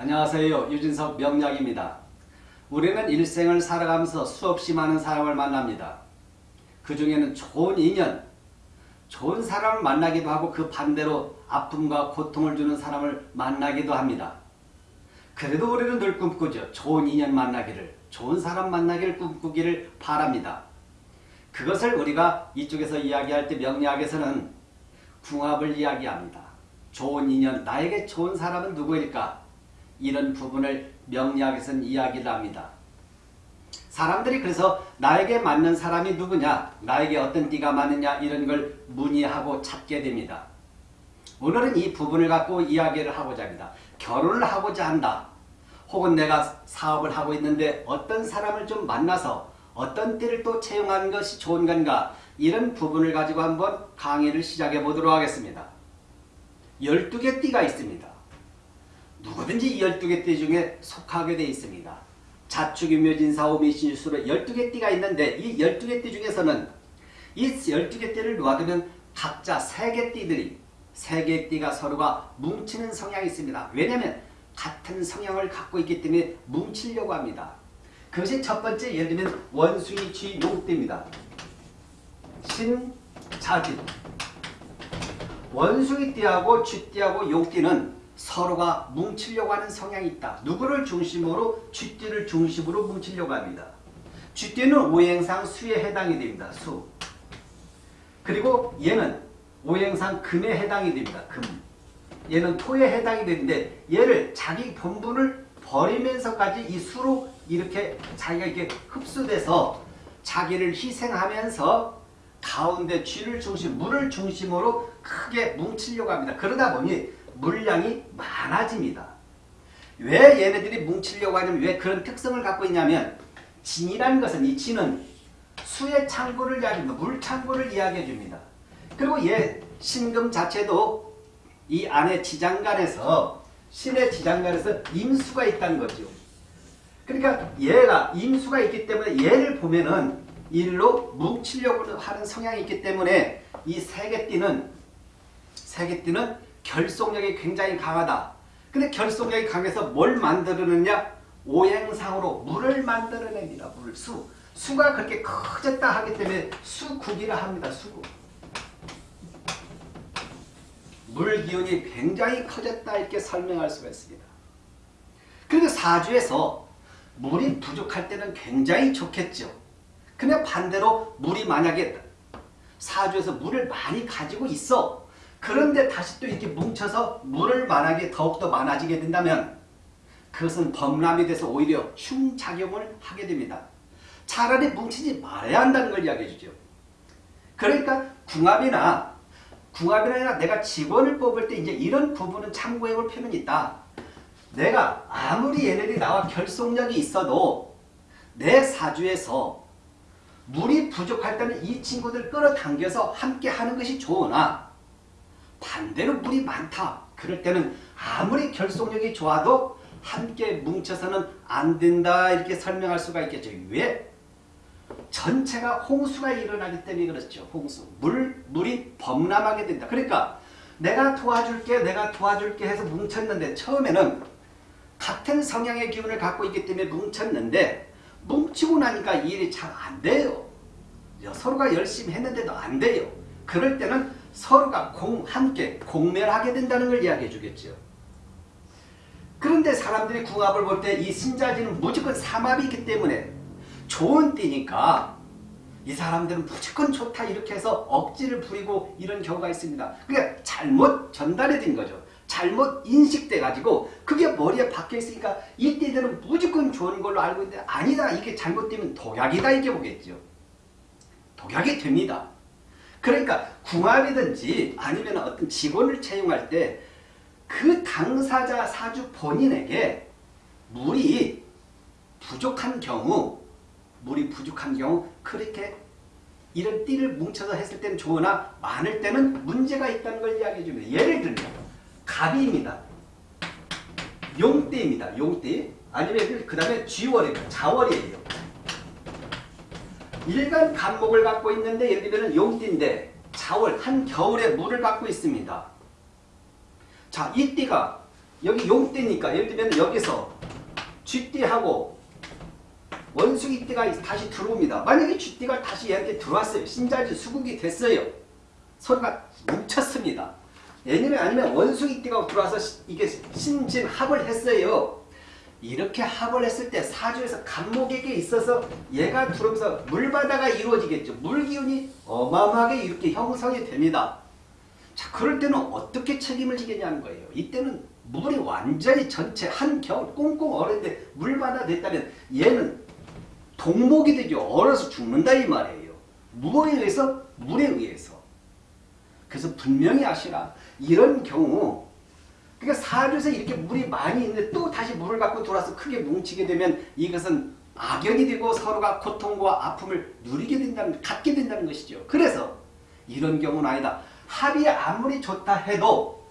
안녕하세요. 유진석 명약입니다. 우리는 일생을 살아가면서 수없이 많은 사람을 만납니다. 그 중에는 좋은 인연, 좋은 사람을 만나기도 하고 그 반대로 아픔과 고통을 주는 사람을 만나기도 합니다. 그래도 우리는 늘 꿈꾸죠. 좋은 인연 만나기를, 좋은 사람 만나기를 꿈꾸기를 바랍니다. 그것을 우리가 이쪽에서 이야기할 때 명리학에서는 궁합을 이야기합니다. 좋은 인연, 나에게 좋은 사람은 누구일까? 이런 부분을 명리학에서는 이야기를 합니다. 사람들이 그래서 나에게 맞는 사람이 누구냐, 나에게 어떤 띠가 맞느냐 이런 걸 문의하고 찾게 됩니다. 오늘은 이 부분을 갖고 이야기를 하고자 합니다. 결혼을 하고자 한다. 혹은 내가 사업을 하고 있는데 어떤 사람을 좀 만나서 어떤 띠를 또 채용하는 것이 좋은 건가 이런 부분을 가지고 한번 강의를 시작해 보도록 하겠습니다. 12개 띠가 있습니다. 누구든지 이 12개 띠 중에 속하게 되어 있습니다. 자축 유묘진 사오 미신유수로 12개 띠가 있는데 이 12개 띠 중에서는 이 12개 띠를 놓아두면 각자 3개 띠들이 3개 띠가 서로가 뭉치는 성향이 있습니다. 왜냐하면 같은 성향을 갖고 있기 때문에 뭉치려고 합니다. 그것이 첫 번째 예를 들면 원숭이 쥐 용띠입니다. 신자진 원숭이 띠하고 쥐띠하고 용띠는 서로가 뭉치려고 하는 성향이 있다. 누구를 중심으로 쥐띠를 중심으로 뭉치려고 합니다. 쥐띠는 오행상 수에 해당이 됩니다. 수. 그리고 얘는 오행상 금에 해당이 됩니다. 금. 얘는 토에 해당이 되는데 얘를 자기 본분을 버리면서까지 이 수로 이렇게 자기가 이렇게 흡수돼서 자기를 희생하면서 가운데 쥐를 중심, 물을 중심으로 크게 뭉치려고 합니다. 그러다 보니 물량이 많아집니다. 왜 얘네들이 뭉치려고 하냐면 왜 그런 특성을 갖고 있냐면 진이라는 것은 이 진은 수의 창고를 이야기합니다. 물 창고를 이야기해 줍니다. 그리고 얘 신금 자체도 이 안에 지장간에서 신의 지장간에서 임수가 있다는 거죠. 그러니까 얘가 임수가 있기 때문에 얘를 보면은 일로 뭉치려고 하는 성향이 있기 때문에 이 세계띠는 세계띠는 결속력이 굉장히 강하다. 근데 결속력이 강해서 뭘 만들어내냐? 오행상으로 물을 만들어냅니다. 물, 수. 수가 그렇게 커졌다 하기 때문에 수국이라 합니다. 수국. 물 기운이 굉장히 커졌다 이렇게 설명할 수가 있습니다. 그리고 사주에서 물이 부족할 때는 굉장히 좋겠죠. 근데 반대로 물이 만약에 사주에서 물을 많이 가지고 있어. 그런데 다시 또 이렇게 뭉쳐서 물을 만약에 더욱더 많아지게 된다면 그것은 범람이 돼서 오히려 흉작용을 하게 됩니다. 차라리 뭉치지 말아야 한다는 걸 이야기해 주죠. 그러니까 궁합이나 궁합이나 아니라 내가 직원을 뽑을 때 이제 이런 부분은 참고해 볼 필요는 있다. 내가 아무리 얘네들이 나와 결속력이 있어도 내 사주에서 물이 부족할 때는 이 친구들 끌어당겨서 함께 하는 것이 좋으나 반대로 물이 많다. 그럴 때는 아무리 결속력이 좋아도 함께 뭉쳐서는 안 된다 이렇게 설명할 수가 있겠죠. 왜? 전체가 홍수가 일어나기 때문에 그렇죠. 홍수. 물, 물이 범람하게 된다. 그러니까 내가 도와줄게 내가 도와줄게 해서 뭉쳤는데 처음에는 같은 성향의 기운을 갖고 있기 때문에 뭉쳤는데 뭉치고 나니까 일이 잘 안 돼요. 서로가 열심히 했는데도 안 돼요. 그럴 때는 서로가 공, 함께 공멸하게 된다는 걸 이야기해 주겠죠. 그런데 사람들이 궁합을 볼 때 이 신자지는 무조건 삼합이 있기 때문에 좋은 띠니까 이 사람들은 무조건 좋다 이렇게 해서 억지를 부리고 이런 경우가 있습니다. 그러니까 잘못 전달이 된 거죠. 잘못 인식돼 가지고 그게 머리에 박혀 있으니까 이 띠들은 무조건 좋은 걸로 알고 있는데 아니다 이게 잘못되면 독약이다 이렇게 보겠죠. 독약이 됩니다. 그러니까 궁합이든지 아니면 어떤 직원을 채용할 때 그 당사자 사주 본인에게 물이 부족한 경우 물이 부족한 경우 그렇게 이런 띠를 뭉쳐서 했을 때는 좋으나 많을 때는 문제가 있다는 걸 이야기해 줍니다. 예를 들면 갑입니다. 용띠입니다. 용띠 아니면 그 다음에 쥐월입니다. 자월이에요. 일간 간목을 갖고 있는데 예를 들면 용띠인데 자월 한겨울에 물을 갖고 있습니다. 자, 이 띠가 여기 용띠니까 예를 들면 여기서 쥐띠하고 원숭이 띠가 다시 들어옵니다. 만약에 쥐띠가 다시 얘한테 들어왔어요. 신자지 수국이 됐어요. 서로가 뭉쳤습니다. 예년에 아니면 원숭이 띠가 들어와서 시- 이게 신진 합을 했어요. 이렇게 합을 했을 때 사주에서 간목에게 있어서 얘가 들어오면서 물바다가 이루어지겠죠. 물기운이 어마어마하게 이렇게 형성이 됩니다. 자, 그럴 때는 어떻게 책임을 지겠냐는 거예요. 이때는 물이 완전히 전체 한 겨울 꽁꽁 얼었는데 물바다 됐다면 얘는 동목이 되죠. 얼어서 죽는다 이 말이에요. 무엇에 의해서? 물에 의해서. 그래서 분명히 아시라 이런 경우 그러니까 사주에서 이렇게 물이 많이 있는데 또 다시 물을 갖고 돌아서 크게 뭉치게 되면 이것은 악연이 되고 서로가 고통과 아픔을 누리게 된다는 갖게 된다는 것이죠. 그래서 이런 경우는 아니다. 합이 아무리 좋다 해도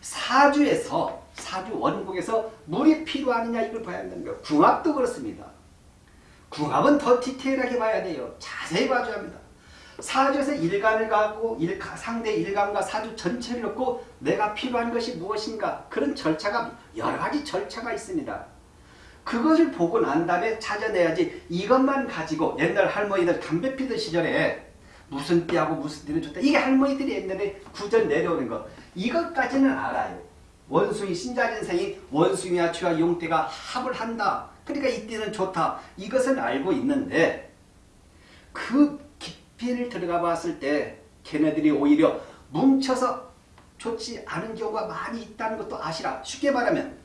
사주에서 사주 원국에서 물이 필요하느냐 이걸 봐야 한다는 거예요. 궁합도 그렇습니다. 궁합은 더 디테일하게 봐야 돼요. 자세히 봐줘야 합니다. 사주에서 일간을 갖고 일, 상대 일간과 사주 전체를 놓고 내가 필요한 것이 무엇인가 그런 절차가 여러 가지 절차가 있습니다. 그것을 보고 난 다음에 찾아내야지 이것만 가지고 옛날 할머니들 담배 피던 시절에 무슨 띠하고 무슨 띠는 좋다. 이게 할머니들이 옛날에 구전 내려오는 거. 이것까지는 알아요. 원숭이 신자진생이 원숭이와 쥐와 용띠가 합을 한다. 그러니까 이 띠는 좋다. 이것은 알고 있는데 그 깊이를 들어가 봤을 때 걔네들이 오히려 뭉쳐서 좋지 않은 경우가 많이 있다는 것도 아시라. 쉽게 말하면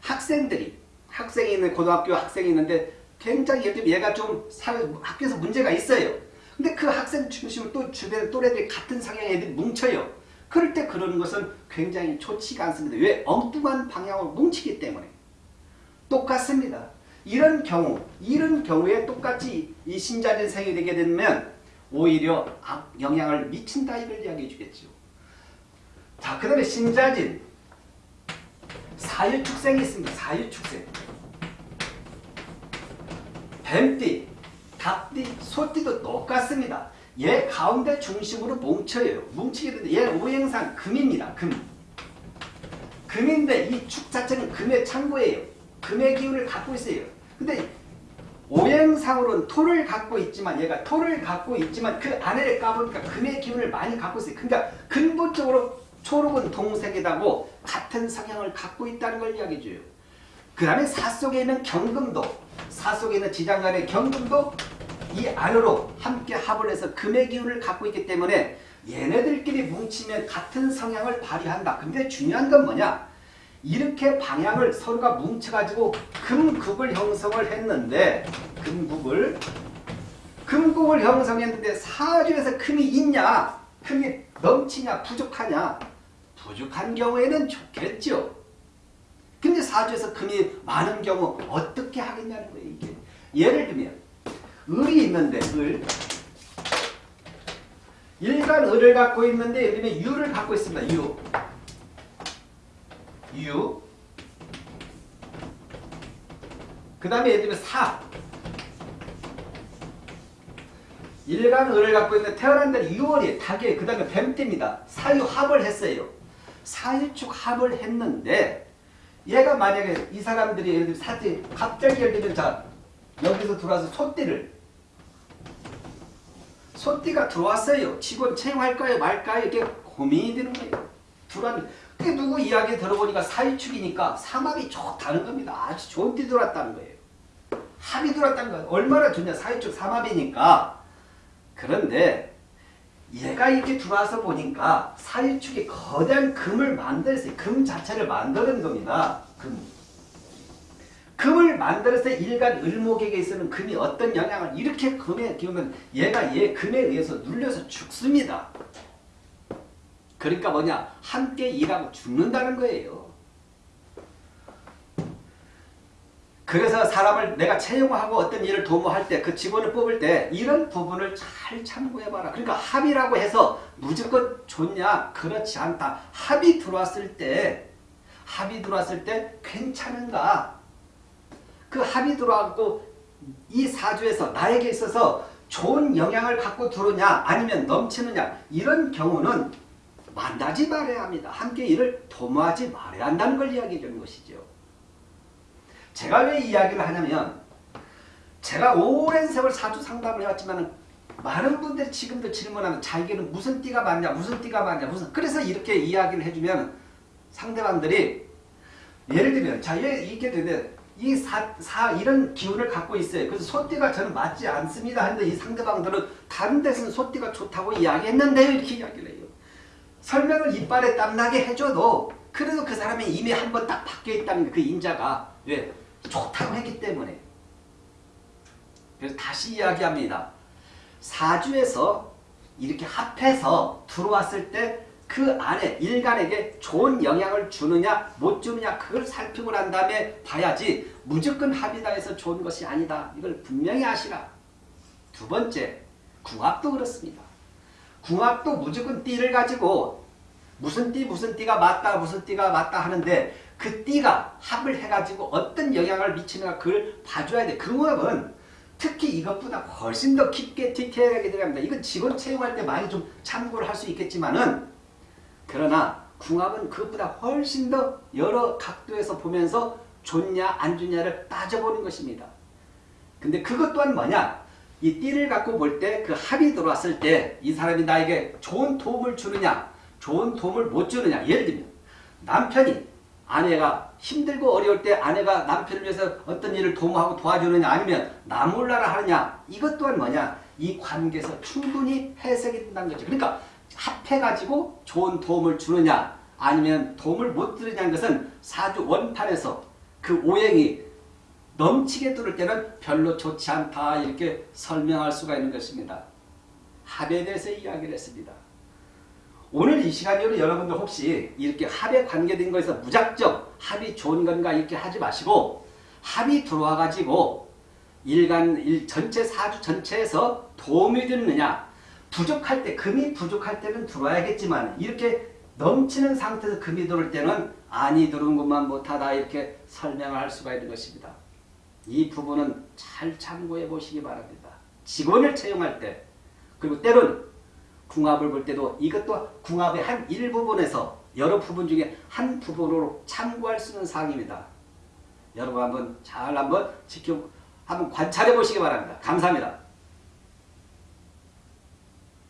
학생들이 학생이 있는 고등학교 학생이 있는데 굉장히 예를 얘가 좀 사회 학교에서 문제가 있어요. 근데 그 학생 중심으로 또 주변 또래들이 같은 성향의 애들이 뭉쳐요. 그럴 때 그러는 것은 굉장히 좋지가 않습니다. 왜? 엉뚱한 방향으로 뭉치기 때문에. 똑같습니다. 이런 경우, 이런 경우에 똑같이 이 신자진 생이 되게 되면 오히려 악 영향을 미친다 이걸 이야기해 주겠죠. 자, 그 다음에 신자진. 사유축생이 있습니다. 사유축생. 뱀띠, 닭띠, 소띠도 똑같습니다. 얘 가운데 중심으로 뭉쳐요. 뭉치게 되는데 얘 오행상 금입니다. 금. 금인데 이 축 자체는 금의 창고예요. 금의 기운을 갖고 있어요. 근데 오행상으로는 토를 갖고 있지만 얘가 토를 갖고 있지만 그 안에를 까보니까 금의 기운을 많이 갖고 있어요. 그러니까 근본적으로 초록은 동색이다고 같은 성향을 갖고 있다는 걸 이야기해줘요. 그 다음에 사 속에 있는 경금도 사 속에 있는 지장간의 경금도 이 안으로 함께 합을 해서 금의 기운을 갖고 있기 때문에 얘네들끼리 뭉치면 같은 성향을 발휘한다. 근데 중요한 건 뭐냐? 이렇게 방향을 서로가 뭉쳐가지고 금국을 형성을 했는데 금국을 금국을 형성했는데 사주에서 금이 있냐? 금이 넘치냐? 부족하냐? 부족한 경우에는 좋겠죠. 근데 사주에서 금이 많은 경우 어떻게 하겠냐는 거예요. 이게 예를 들면 을이 있는데 을 일간 을을 갖고 있는데 예를 들면 유를 갖고 있습니다. 유 유. 그 다음에 예를 들면 사. 일간 을을 갖고 있는 태어난 달이 6월이 닭이에요. 그 다음에 뱀띠입니다. 사유 합을 했어요. 사유축 합을 했는데 얘가 만약에 이 사람들이 예를 들면 사지 갑자기 예를 들면 자 여기서 들어와서 소띠를 소띠가 들어왔어요. 직원 채용할까요 말까요 이렇게 고민이 되는 거예요. 들어왔는데 그게 누구 이야기 들어보니까 사유축이니까 삼합이 좋다는 겁니다. 아주 좋은 띠 들어왔다는 거예요. 합이 들어왔다는 거예요. 얼마나 좋냐 사유축 삼합이니까 그런데 얘가 이렇게 들어와서 보니까 사유축이 거대한 금을 만들었어요. 금 자체를 만드는 겁니다. 금. 금을 만들어서 일간 을목에게 있어는 금이 어떤 영향을 이렇게 금에 기우면 얘가 얘 금에 의해서 눌려서 죽습니다. 그러니까 뭐냐 함께 일하고 죽는다는 거예요. 그래서 사람을 내가 채용하고 어떤 일을 도모할 때 그 직원을 뽑을 때 이런 부분을 잘 참고해봐라. 그러니까 합의라고 해서 무조건 좋냐? 그렇지 않다. 합의 들어왔을 때 합의 들어왔을 때 괜찮은가? 그 합의 들어왔고 이 사주에서 나에게 있어서 좋은 영향을 갖고 들어오냐 아니면 넘치느냐 이런 경우는 만나지 말아야 합니다. 함께 일을 도모하지 말아야 한다는 걸 이야기해 주는 것이죠. 제가 왜 이야기를 하냐면 제가 오랜 세월 사주 상담을 해왔지만 많은 분들이 지금도 질문하면 자기는 무슨 띠가 맞냐 무슨 띠가 맞냐 무슨 그래서 이렇게 이야기를 해주면 상대방들이 예를 들면 자 이렇게 되면 이 사, 사 이런 기운을 갖고 있어요. 그래서 소띠가 저는 맞지 않습니다. 하는데 이 상대방들은 다른 데서는 소띠가 좋다고 이야기했는데요. 이렇게 이야기를 해요. 설명을 이빨에 땀나게 해줘도 그래도 그 사람이 이미 한 번 딱 바뀌어 있다는 그 인자가 왜 좋다고 했기 때문에 그래서 다시 이야기합니다. 사주에서 이렇게 합해서 들어왔을 때 그 안에 일간에게 좋은 영향을 주느냐 못 주느냐 그걸 살피고 난 다음에 봐야지 무조건 합이다 해서 좋은 것이 아니다. 이걸 분명히 아시라. 두 번째, 궁합도 그렇습니다. 궁합도 무조건 띠를 가지고 무슨 띠 무슨 띠가 맞다 무슨 띠가 맞다 하는데 그 띠가 합을 해가지고 어떤 영향을 미치는가 그걸 봐줘야 돼. 그 궁합은 특히 이것보다 훨씬 더 깊게 디테일하게 들어갑니다. 이건 직원 채용할 때 많이 좀 참고를 할 수 있겠지만은 그러나 궁합은 그것보다 훨씬 더 여러 각도에서 보면서 좋냐 안 좋냐를 따져보는 것입니다. 근데 그것 또한 뭐냐? 이 띠를 갖고 볼 때 그 합이 들어왔을 때 이 사람이 나에게 좋은 도움을 주느냐 좋은 도움을 못 주느냐. 예를 들면 남편이 아내가 힘들고 어려울 때 아내가 남편을 위해서 어떤 일을 도모하고 도와주느냐 아니면 나 몰라라 하느냐. 이것 또한 뭐냐? 이 관계에서 충분히 해석이 된다는 거죠. 그러니까 합해가지고 좋은 도움을 주느냐 아니면 도움을 못 주느냐는 것은 사주 원판에서 그 오행이 넘치게 들을 때는 별로 좋지 않다 이렇게 설명할 수가 있는 것입니다. 합에 대해서 이야기를 했습니다. 오늘 이 시간으로 여러분들 혹시 이렇게 합에 관계된 거에서 무작정 합이 좋은 건가 이렇게 하지 마시고 합이 들어와 가지고 일간 일 전체 사주 전체에서 도움이 되느냐 부족할 때 금이 부족할 때는 들어와야겠지만 이렇게 넘치는 상태에서 금이 들어올 때는 아니 들어온 것만 못하다 이렇게 설명을 할 수가 있는 것입니다. 이 부분은 잘 참고해 보시기 바랍니다. 직원을 채용할 때 그리고 때론 궁합을 볼 때도 이것도 궁합의 한 일부분에서 여러 부분 중에 한 부분으로 참고할 수 있는 사항입니다. 여러분 한번 잘 한번 지켜 한번 관찰해 보시기 바랍니다. 감사합니다.